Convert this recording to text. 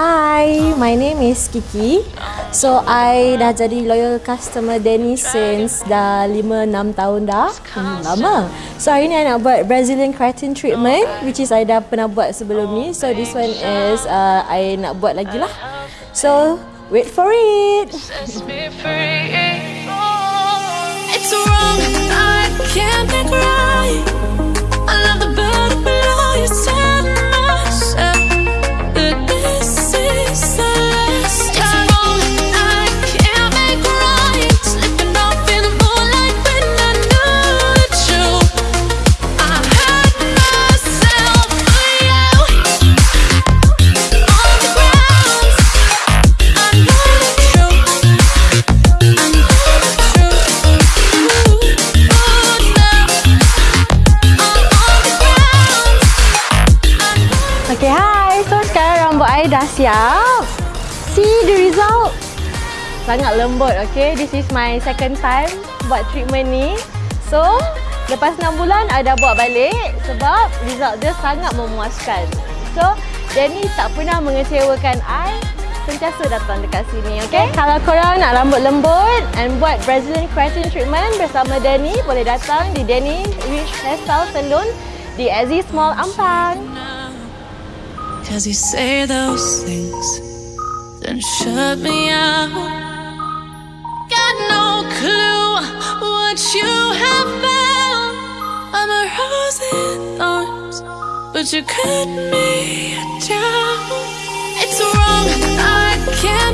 Hi, my name is Kiki. So, I dah jadi loyal customer Danny since dah 5-6 tahun dah. Hmm, lama. So, hari ni I nak buat Brazilian keratin treatment which is I dah pernah buat sebelum ni. So, this one is uh, I nak buat lagi lah. So, wait for it. Okay, hi. So, sekarang rambut I dah siap. See the result. Sangat lembut, okay. This is my second time buat treatment ni. So, lepas 6 bulan, I dah buat balik sebab result dia sangat memuaskan. So, Danny tak pernah mengecewakan I sentiasa datang dekat sini, okay? Kalau korang nak rambut lembut and buat Brazilian keratin treatment bersama Danny, boleh datang di Danny Rich Hairstyle Salon di Azzy Small Ampang. Cause you say those things, then shut me out. Got no clue what you have found. I'm a rose in thorns, but you cut me down. It's wrong, I can't.